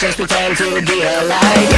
just pretend to be alive.